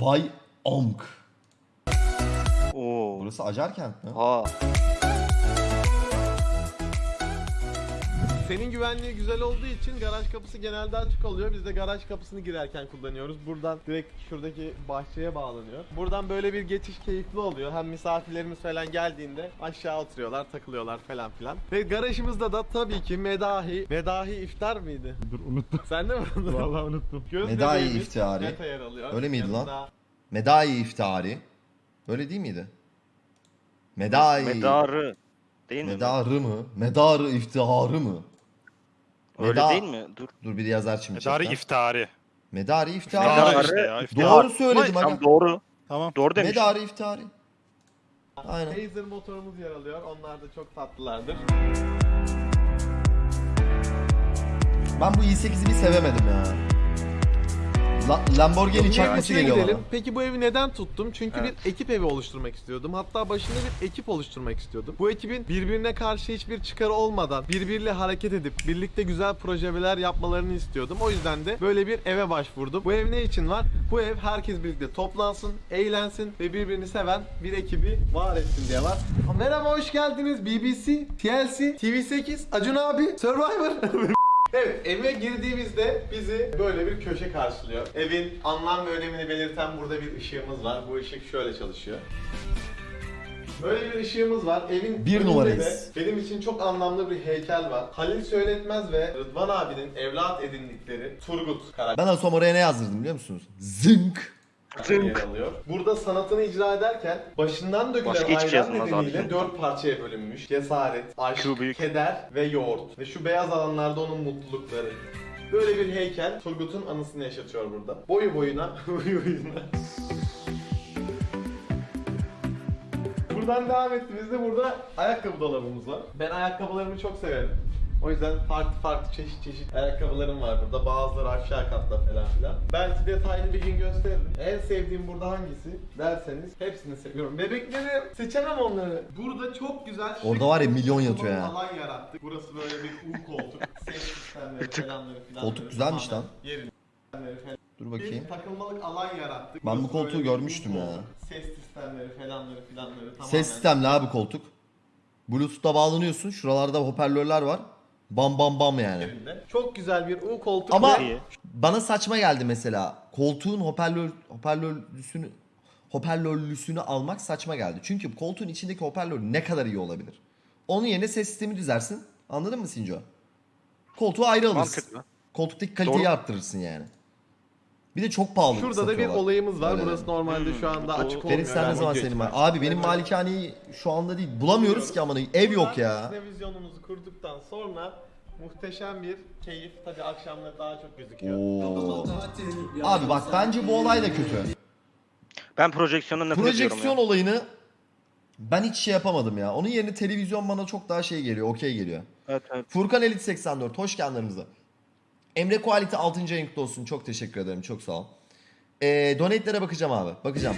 Vay amk. Oo. Burası Acarkent mi? Ha. Senin güvenliği güzel olduğu için garaj kapısı genelde açık oluyor. Biz de garaj kapısını girerken kullanıyoruz. Buradan direkt şuradaki bahçeye bağlanıyor. Buradan böyle bir geçiş keyifli oluyor. Hem misafirlerimiz falan geldiğinde aşağı oturuyorlar, takılıyorlar falan filan. Ve garajımızda da tabii ki medahi, medahi iftar mıydı? Dur unuttum. Sen de mi unutun? Vallahi unuttum. Göz Medahi bebeğimiz iftihari. Meta yer alıyor. Öyle miydi lan? Yanında Medai iftihari. Öyle değil miydi? Medai. Medarı. Değil mi? Medarı mı? Medarı iftiharı mı? Öyle Meda- değil mi? Dur. Dur bir yazar şimdi. Medarı chatten. iftari. Medari Medarı iftihari. Medarı işte ya. iftari. Doğru söyledim Tam aga. doğru. Tamam. Doğru demiş. Medari iftihari. Aynen. Taser motorumuz yer alıyor. Onlar da çok tatlılardır. Ben bu i8'i bir sevemedim ya. La- Lamborghini çakması geliyor gidelim. bana. Peki bu evi neden tuttum? Çünkü Evet. bir ekip evi oluşturmak istiyordum. Hatta başında bir ekip oluşturmak istiyordum. Bu ekibin birbirine karşı hiçbir çıkarı olmadan birbiriyle hareket edip birlikte güzel projeler yapmalarını istiyordum. O yüzden de böyle bir eve başvurdum. Bu ev ne için var? Bu ev herkes birlikte toplansın, eğlensin ve birbirini seven bir ekibi var etsin diye var. Merhaba hoş geldiniz BBC, TLC, TV8, Acun abi, Survivor. Evet, eve girdiğimizde bizi böyle bir köşe karşılıyor. Evin anlam ve önemini belirten burada bir ışığımız var. Bu ışık şöyle çalışıyor. Böyle bir ışığımız var. Evin Bir numarayız. benim için çok anlamlı bir heykel var. Halil Söyletmez ve Rıdvan abinin evlat edindikleri Turgut karakteri. Ben Asom oraya ne yazdırdım biliyor musunuz? Zınk. Yer alıyor. Burada sanatını icra ederken başından dökülen Başka hiçbir şey ayran yazılmaz nedeniyle dört parçaya bölünmüş. Cesaret, aşk, Şu büyük. keder ve yoğurt. Ve şu beyaz alanlarda onun mutlulukları. Böyle bir heykel Turgut'un anısını yaşatıyor burada. Boyu boyuna, boyu boyuna. Buradan devam ettiğimizde burada ayakkabı dolabımız var. Ben ayakkabılarımı çok severim. O yüzden farklı farklı çeşit çeşit ayakkabılarım var burada. Bazıları aşağı katta falan filan. Belki detaylı bir gün gösteririm. En sevdiğim burada hangisi derseniz hepsini seviyorum. Bebekleri seçemem onları. Burada çok güzel şık Orada var ya milyon yatıyor ya. Alan yarattık. Burası böyle bir U koltuk. Ses sistemleri falanları filan. Koltuk güzelmiş lan. Yerin. Dur bakayım. Bir takılmalık alan yarattık. Ben bu Burası koltuğu böyle bir görmüştüm ya. Ses sistemleri falanları filanları tamamen. Ses sistemli abi koltuk. Bluetooth'ta bağlanıyorsun. Şuralarda hoparlörler var. Bam bam bam yani. Çok güzel bir U koltuk Ama ve İyi. bana saçma geldi mesela. Koltuğun hoparlör hoparlörlüsünü hoparlörlüsünü almak saçma geldi. Çünkü koltuğun içindeki hoparlör ne kadar iyi olabilir? Onun yerine ses sistemi düzersin. Anladın mı Sinco? Koltuğu ayrı alırsın. Mantıklı. Koltuktaki kaliteyi Doğru. arttırırsın yani. Bir de çok pahalı Şurada da bir satıyorlar. olayımız var. Öyle. Burası normalde şu anda Hmm, açık olmuyor. Ferit sen ne zaman senin var? Abi benim malikaneyi şu anda değil. Bulamıyoruz ki amanı. Ev yok ya. Televizyonumuzu kurduktan sonra muhteşem bir keyif. Tabii akşamları daha çok gözüküyor. Oo. Abi bak bence bu olay da kötü. Ben projeksiyondan nefret ediyorum Projeksiyon ya. olayını ben hiç şey yapamadım ya. Onun yerine televizyon bana çok daha şey geliyor. Okey geliyor. Evet evet. Furkan Elit 84 hoş geldiniz. Emre Quality 6. ayın kutlu olsun. Çok teşekkür ederim. Çok sağ ol. Ee, donate'lere bakacağım abi. Bakacağım.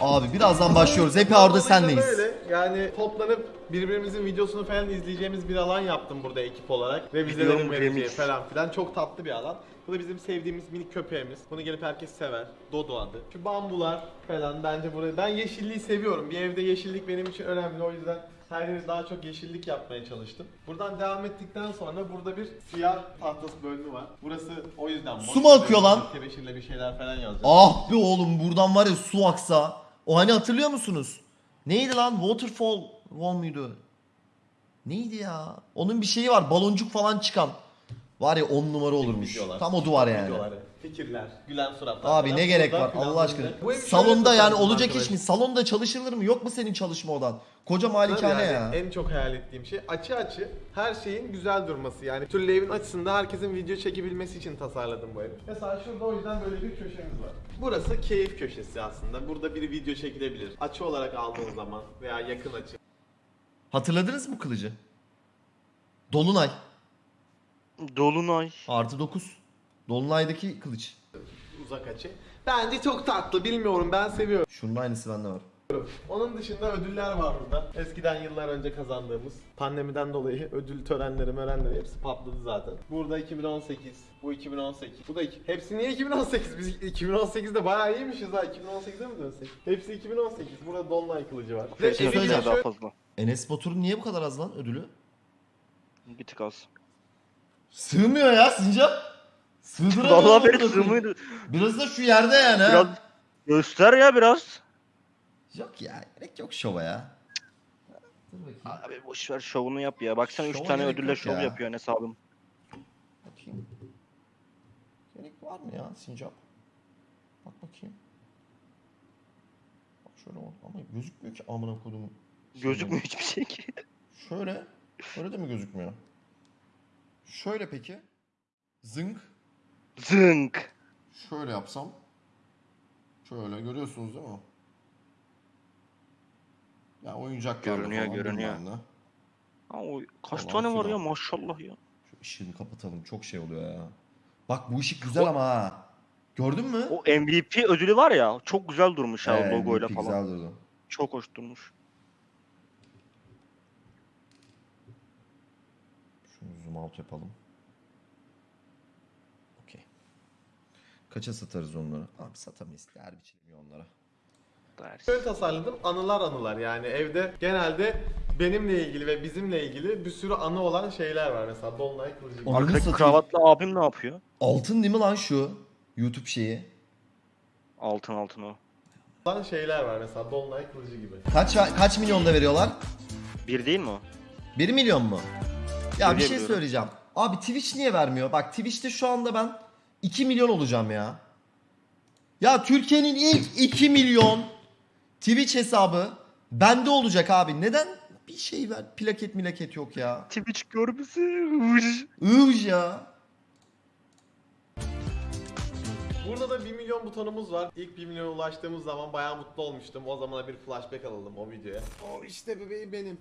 Abi birazdan başlıyoruz. Hep orada senleyiz. Böyle yani toplanıp birbirimizin videosunu falan izleyeceğimiz bir alan yaptım burada ekip olarak. Revizelerin Biliyorum, vereceği falan filan. Çok tatlı bir alan. Bu da bizim sevdiğimiz minik köpeğimiz. Bunu gelip herkes sever. Dodo adı. Şu bambular falan bence buraya. Ben yeşilliği seviyorum. Bir evde yeşillik benim için önemli. O yüzden her yeri daha çok yeşillik yapmaya çalıştım. Buradan devam ettikten sonra burada bir siyah tahtası bölümü var. Burası o yüzden boş. Su mu akıyor lan? Tebeşirle bir şeyler falan yazacağım. Ah be oğlum buradan var ya su aksa. O hani hatırlıyor musunuz? Neydi lan? Waterfall wall muydu? Neydi ya? Onun bir şeyi var. Baloncuk falan çıkan. Var ya 10 numara olurmuş. Videolar. Tam o duvar yani. Videoları, fikirler, gülen suratlar. Abi ne gerek var Allah aşkına. Salonda yani olacak iş mi? Salonda çalışılır mı? Yok mu senin çalışma odan? Koca malikane yani ya. En çok hayal ettiğim şey açı açı her şeyin güzel durması. Yani türlü evin açısında herkesin video çekebilmesi için tasarladım bu evi. Mesela şurada o yüzden böyle bir köşemiz var. Burası keyif köşesi aslında. Burada bir video çekilebilir. Açı olarak aldığın zaman veya yakın açı. Hatırladınız mı kılıcı? Dolunay. Dolunay. Artı 9. Dolunay'daki kılıç. Uzak açı. Bence çok tatlı bilmiyorum ben seviyorum. Şunun aynısı bende var. Onun dışında ödüller var burada. Eskiden yıllar önce kazandığımız. Pandemiden dolayı ödül törenleri mörenleri hepsi patladı zaten. Burada 2018, bu 2018, bu da iki. Hepsi niye 2018? Biz 2018'de bayağı iyiymişiz ha. 2018'e mi dönsek? Hepsi 2018. Burada Dolunay kılıcı var. Şey evine söyleyeceğim. daha şöyle- fazla. Enes Batur'un niye bu kadar az lan ödülü? Bir tık az. Sığmıyor ya Sincap. Sığdıramıyor. Vallahi koyayım. sığmıyordu. Biraz da şu yerde yani. ha. Biraz göster ya biraz. Yok ya gerek yok şova ya. Abi boş ver şovunu yap ya. Baksana 3 Şova tane ödülle şov ya. yapıyor Enes abim. Bakayım. Gerek var mı ya Sincap? Bak bakayım. Bak şöyle ama gözükmüyor ki amına kodum. Gözükmüyor hiçbir şey ki. Şöyle. Şöyle de mi gözükmüyor? Şöyle peki. Zınk. Zınk. Şöyle yapsam. Şöyle görüyorsunuz değil mi? Ya oyuncaklarla Görünüyor, falan görünüyor. Ha, o kaç Falan tane var ya maşallah ya. Şu ışığını kapatalım. Çok şey oluyor ya. Bak bu ışık güzel ama ha. Gördün mü? O MVP ödülü var ya çok güzel durmuş ha Ee, logoyla MVP falan. Güzel durdu. Çok hoş durmuş. Zoom out yapalım. Okey. Kaça satarız onları? Abi satamayız. Değer biçilmiyor onlara. Ders. Şöyle tasarladım anılar anılar yani evde genelde benimle ilgili ve bizimle ilgili bir sürü anı olan şeyler var mesela Dolunay kılıcı gibi. Ananı Arkadaki satayım. kravatlı abim ne yapıyor? Altın değil mi lan şu? YouTube şeyi. Altın altın o. olan şeyler var mesela Dolunay kılıcı gibi. Kaç kaç milyonda veriyorlar? Bir değil mi o? 1 milyon mu? Ya bir şey söyleyeceğim. Abi Twitch niye vermiyor? Bak Twitch'te şu anda ben 2 milyon olacağım ya. Ya Türkiye'nin ilk 2 milyon Twitch hesabı bende olacak abi. Neden bir şey ver? Plaket milaket yok ya. Twitch görmesi. Iyj ya. Burada da 1 milyon butonumuz var. İlk 1 milyona ulaştığımız zaman bayağı mutlu olmuştum. O zamana bir flashback alalım o videoya. O işte bebeğim benim.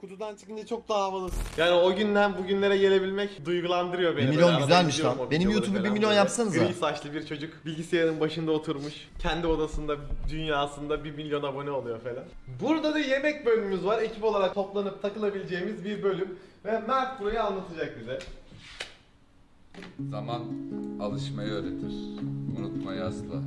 Kutudan çıkınca çok daha havalı. Yani o günden bugünlere gelebilmek duygulandırıyor beni. Bir Böyle milyon arada güzelmiş izliyorum lan. o Benim videoları YouTube'u bir falan milyon böyle. yapsanıza. Gri saçlı bir çocuk bilgisayarın başında oturmuş. Kendi odasında, dünyasında 1 milyon abone oluyor falan. Burada da yemek bölümümüz var. Ekip olarak toplanıp takılabileceğimiz bir bölüm. Ve Mert burayı anlatacak bize. Zaman alışmayı öğretir. Unutmayı asla.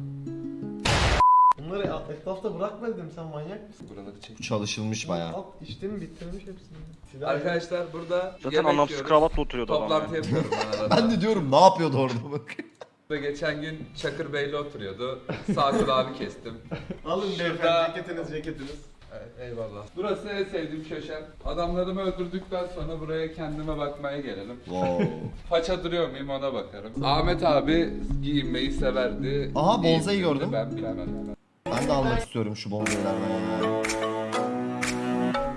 Bunları etrafta bırakma dedim sen manyak mısın? Buraları çek. Bu çalışılmış bayağı. Al içtim bitirmiş hepsini. Silah- Arkadaşlar burada Zaten yemek anlamsız yiyoruz. kravatla oturuyordu adam. Toplantı ya. yapıyorum ben arada. Ben de diyorum ne yapıyordu orada bak. Ve geçen gün Çakır Bey'le oturuyordu. Sağ kulağımı kestim. Alın Şurada- beyefendi ceketiniz ceketiniz. Evet, eyvallah. Burası en sevdiğim köşem. Adamlarımı öldürdükten sonra buraya kendime bakmaya gelelim. Wow. Paça duruyor muyum ona bakarım. Ahmet abi giyinmeyi severdi. Aha, bonsai Giyinirdi, gördüm. Ben bilemem. Ben de almak istiyorum şu bonzailerden ya.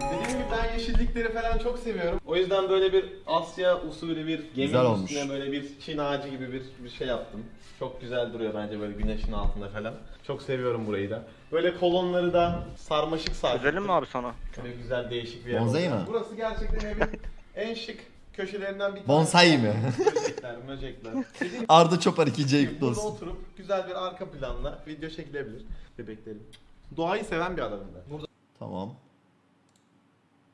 Dediğim gibi ben yeşillikleri falan çok seviyorum. O yüzden böyle bir Asya usulü bir gemi Güzel olmuş. üstüne böyle bir çin ağacı gibi bir, bir şey yaptım. Çok güzel duruyor bence böyle güneşin altında falan. Çok seviyorum burayı da. Böyle kolonları da sarmaşık sardık. Özelim mi abi sana? Böyle güzel değişik bir yer Bonsai oldu. mi? Burası gerçekten evin en şık köşelerinden bir. Bonsai mi? Böcekler, möcekler. Dediğim Arda Çopar 2 gibi kutlu burada olsun. oturup güzel bir arka planla video çekilebilir bebeklerim. Doğayı seven bir adamım ben. Burada Tamam.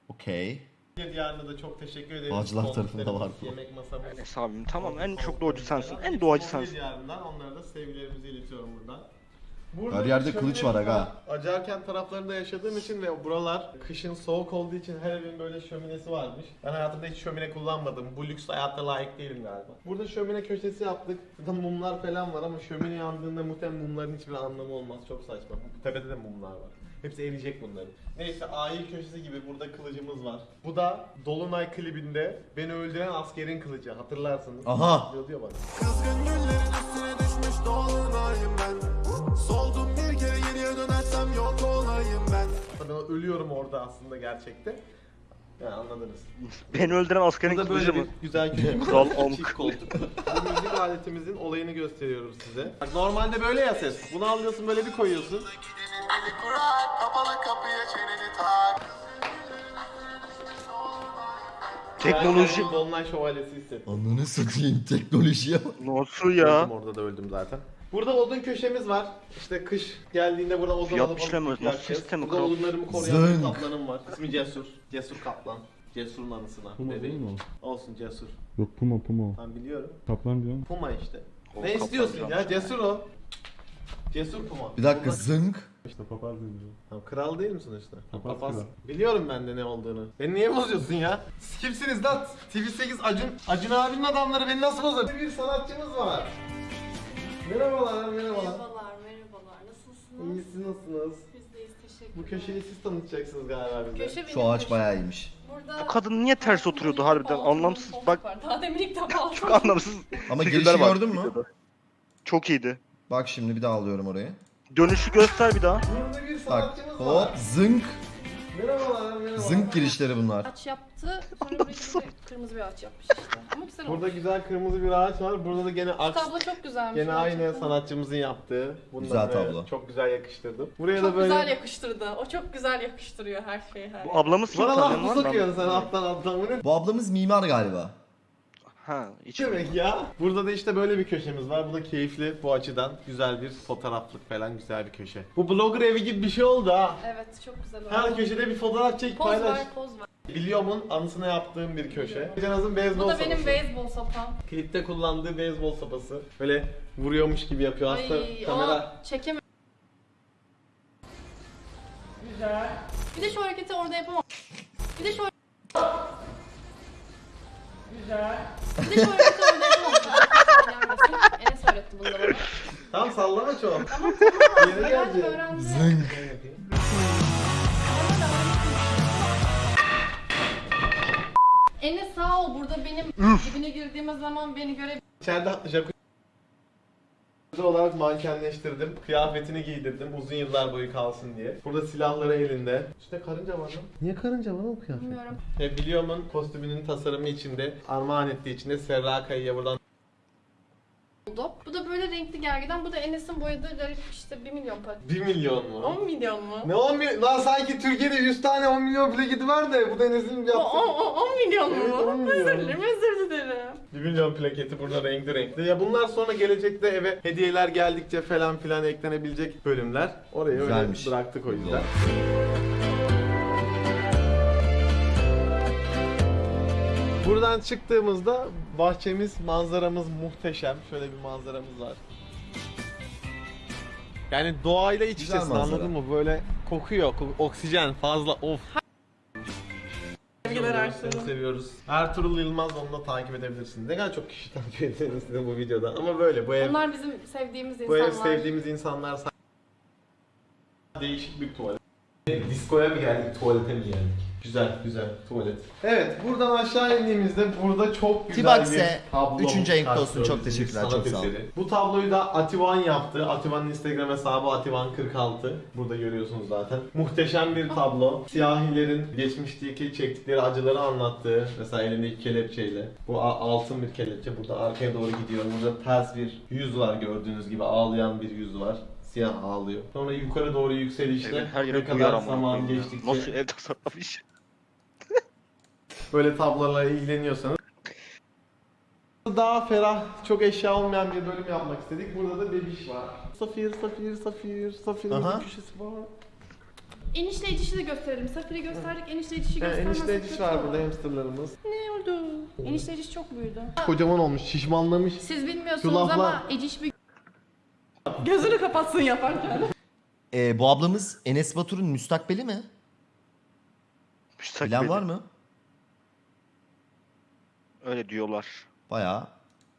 Okey. Diyarına da çok teşekkür. Ağaçlar Koltuklarımız, tarafında var bu. Yemek masamız. Enes abim tamam en çok doğacı sensin. En doğacı sensin. Diyarından onlara da sevgilerimizi iletiyorum buradan. Burada Her yerde kılıç var aga. Acarkent taraflarında yaşadığım için ve buralar kışın soğuk olduğu için her evin böyle şöminesi varmış. Ben hayatımda hiç şömine kullanmadım. Bu lüks hayatta layık değilim galiba. Burada şömine köşesi yaptık. Burada mumlar falan var ama şömine yandığında muhtemelen mumların hiçbir anlamı olmaz. Çok saçma. Tepede de mumlar var. Hepsi eriyecek bunların. Neyse ayı köşesi gibi burada kılıcımız var. Bu da Dolunay klibinde beni öldüren askerin kılıcı hatırlarsınız. Aha. Diyor, diyor bana. Kızgın güllerin üstüne düşmüş dolunayım ben Soldum bir kere geriye dönersem yok olayım ben Ben ölüyorum orada aslında gerçekte. Yani anladınız. Beni öldüren askerin Burada kılıcı böyle mı? bir güzel köşemiz Kral. Amk. Koltuk. Bu müzik aletimizin olayını gösteriyoruz size. Bak normalde böyle ya ses. Bunu alıyorsun böyle bir koyuyorsun. Eli kurak kapalı kapıya çeneni tak Teknoloji. Ben Dolunay şövalyesi hissettim. Ananı satayım teknolojiye bak. Nasıl ya? Öldüm orada da öldüm zaten. Burada odun köşemiz var. İşte kış geldiğinde burada odun alıp alıp yakacağız. Burada odunlarımı koruyan bir kaplanım var. İsmi Cesur. Cesur Kaplan. Cesur'un anısına. Puma Bebeğim. değil mi o? Olsun Cesur. Yok Puma Puma. Ben biliyorum. Kaplan diyorum. Puma işte. O ne istiyorsun ya? Cesur o. Cesur Puma. Bir dakika Puma- zınk. İşte papaz diyorum. Tamam, kral değil misin işte? Papaz Papaz. kral. Biliyorum ben de ne olduğunu. Beni niye bozuyorsun ya? Siz kimsiniz lan? TV8 Acun, Acun abinin adamları beni nasıl bozar? Bir sanatçımız var. Merhabalar, merhabalar. Merhabalar, merhabalar. Nasılsınız? İyisiniz, nasılsınız? Biz deyiz, teşekkür Bu köşeyi siz tanıtacaksınız galiba bize. Köşe benim Şu ağaç köşem. bayağı iyiymiş. Burada Bu kadın niye ters oturuyordu harbiden? Anlamsız. koltuk Bak var. Daha demin ilk defa aldım. çok anlamsız. Ama figürler girişi var gördün mü? videoda. Çok iyiydi. Bak şimdi bir daha alıyorum orayı. Dönüşü göster bir daha. Burada bir Bak sanatçımız hop var. zınk. Merhabalar, merhabalar. Zınk girişleri bunlar. Ağaç yaptı. Sonra buraya bir de kırmızı bir ağaç yapmış işte. Ama güzel olmuş. Burada güzel kırmızı bir ağaç var. Burada da gene aks. tablo çok güzelmiş. Gene aynı gerçekten. sanatçımızın yaptığı. Bunları Güzel tablo. Çok güzel yakıştırdım. Buraya Çok da böyle... güzel yakıştırdı. O çok güzel yakıştırıyor her şeyi. Her Bu ablamız kim Bana laf mı? sokuyorsun sen alttan alttan? Bu ne Bu ablamız mimar galiba. Ha, hiç demek ya? Burada da işte böyle bir köşemiz var. Bu da keyifli bu açıdan. Güzel bir fotoğraflık falan güzel bir köşe. Bu blogger evi gibi bir şey oldu ha. Evet çok güzel oldu. Her köşede bir fotoğraf çek Poz paylaş. ver, poz ver. Biliyorum'un anısına yaptığım bir köşe. Cenaz'ın beyzbol Bu da benim beyzbol sopam. Klipte kullandığı beyzbol sopası. Böyle vuruyormuş gibi yapıyor aslında Ay, kamera. o çekemem. Güzel. Bir de şu hareketi orada yapamam. Bir de şu Güzel. Bir de orada yapamam. Gelmesin. Enes öğretti bunu da bana. Tamam sallama çok. Tamam tamam. Yeni geldi. öğrendim. Zınk. Enes sağ ol burada benim dibine girdiğimiz zaman beni göre İçeride jacuzzi olarak mankenleştirdim. Kıyafetini giydirdim uzun yıllar boyu kalsın diye. Burada silahları elinde. İşte karınca var lan. Niye karınca var o kıyafet? bilmiyorum. E, Biliyorum'un kostümünün tasarımı içinde, armağan ettiği içinde Serra Kayı'ya buradan oldu. Bu da böyle renkli gergeden. Bu da Enes'in boyadığı garip işte 1 milyon para. 1 milyon mu? 10 milyon mu? Ne 10 milyon? Lan sanki Türkiye'de 100 tane 10 milyon plaketi var da bu denizin bir O, yaptığı. o, o, 10 milyon mu? Evet, 10 milyon. Özür dilerim, özür dilerim. 1 milyon plaketi burada renkli renkli. Ya bunlar sonra gelecekte eve hediyeler geldikçe falan filan eklenebilecek bölümler. Oraya Güzelmiş. öyle bıraktık o yüzden. Buradan çıktığımızda bahçemiz, manzaramız muhteşem. Şöyle bir manzaramız var. Yani doğayla iç Güzel içesin manzara. anladın mı? Böyle kokuyor, ko- oksijen fazla of. Sevgiler Seni Ertuğrul. seviyoruz. Ertuğrul Yılmaz onu da takip edebilirsiniz. Ne kadar çok kişi takip ederiz sizin bu videoda. Ama böyle bu ev, Onlar bizim sevdiğimiz bu insanlar. ev sevdiğimiz insanlar değişik bir tuvalet. Diskoya mı geldik, tuvalete mi geldik? Güzel, güzel tuvalet. Evet, buradan aşağı indiğimizde burada çok güzel Tibaks'e bir tablo. üçüncü renkte olsun. Çok teşekkürler, sanat çok sağ olun. eseri. Bu tabloyu da Ativan yaptı. Ativan'ın Instagram hesabı Ativan46. Burada görüyorsunuz zaten. Muhteşem bir tablo. Siyahilerin geçmişteki çektikleri acıları anlattığı. Mesela elindeki kelepçeyle. Bu a- altın bir kelepçe. Burada arkaya doğru gidiyor. Burada ters bir yüz var gördüğünüz gibi. Ağlayan bir yüz var. Siyah ağlıyor. Sonra yukarı doğru yükselişte Evin her ne kadar zaman geçtikçe Nasıl ev tasarlamış? böyle tablolarla ilgileniyorsanız daha ferah, çok eşya olmayan bir bölüm yapmak istedik. Burada da bebiş var. Safir, Safir, Safir, Safir'in Aha. bir köşesi var. Enişte edişi de gösterelim. Safir'i gösterdik, enişte edişi Yani göstermezsek enişte ediş var olur. burada hamsterlarımız. Ne oldu? Enişte ediş çok büyüdü. Kocaman olmuş, şişmanlamış. Siz bilmiyorsunuz Şu laflar- ama Eciş bir... Gözünü kapatsın yaparken. Ee, bu ablamız Enes Batur'un müstakbeli mi? Müstakbeli. Bilen var mı? Öyle diyorlar. Bayağı.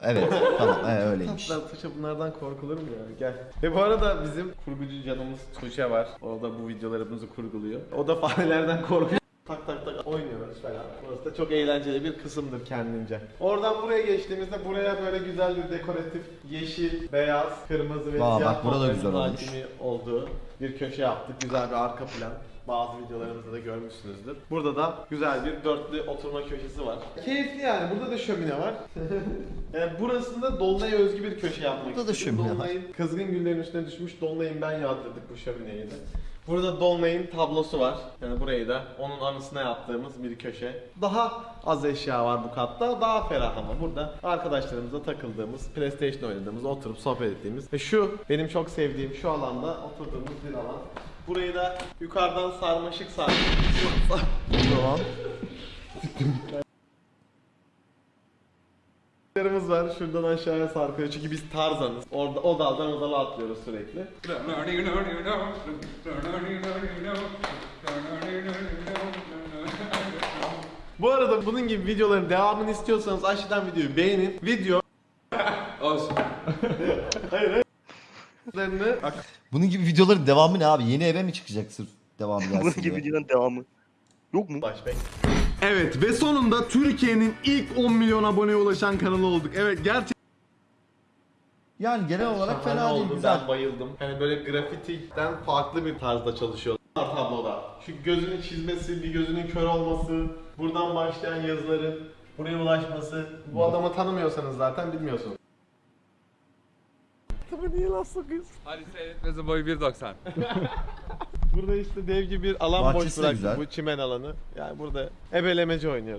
Evet tamam ee, öyleymiş. Tatlar Tuğçe bunlardan korkulur mu ya? Gel. Ve bu arada bizim kurgucu canımız Tuğçe var. O da bu videolarımızı kurguluyor. O da farelerden korkuyor. Tak tak tak oynuyoruz falan. Burası da çok eğlenceli bir kısımdır kendince. Oradan buraya geçtiğimizde buraya böyle güzel bir dekoratif yeşil, beyaz, kırmızı ve Vaa, siyah bak burada da güzel olmuş. olduğu bir köşe yaptık. Güzel bir arka plan. Bazı videolarımızda da görmüşsünüzdür. Burada da güzel bir dörtlü oturma köşesi var. Keyifli yani. Burada da şömine var. yani burasında Dolunay'a özgü bir köşe yapmak Burada da şömine var. Dolunay'ın kızgın güllerin üstüne düşmüş Dolunay'ın ben yağdırdık bu şömineyi de. Burada Dolunay'ın tablosu var. Yani burayı da onun anısına yaptığımız bir köşe. Daha az eşya var bu katta. Daha ferah ama burada arkadaşlarımızla takıldığımız, PlayStation oynadığımız, oturup sohbet ettiğimiz ve şu benim çok sevdiğim şu alanda oturduğumuz bir alan. Burayı da yukarıdan sarmaşık sardık. Yerimiz var. Şuradan aşağıya sarkıyor. Çünkü biz Tarzanız. Orada o daldan o dala atlıyoruz sürekli. Bu arada bunun gibi videoların devamını istiyorsanız aşağıdan videoyu beğenin. Video Olsun. Lerini Bunun gibi videoların devamı ne abi? Yeni eve mi çıkacak sırf devamı gelsin Bunun diye? gibi videonun devamı. Yok mu? baş bek. Evet ve sonunda Türkiye'nin ilk 10 milyon aboneye ulaşan kanalı olduk. Evet gerçekten Yani genel olarak Şahane fena değil oldu, güzel. Ben bayıldım. Hani böyle grafitiden farklı bir tarzda çalışıyorlar tabloda. Şu gözünün çizmesi, bir gözünün kör olması, buradan başlayan yazıların buraya ulaşması. Bu adamı tanımıyorsanız zaten bilmiyorsunuz. Tabii niye laf sokuyorsun? Hadi seyretmesi boyu 1.90. Burada işte dev gibi bir alan Bahçesi boş de bıraktı güzel. bu çimen alanı. Yani burada ebelemeci oynuyoruz.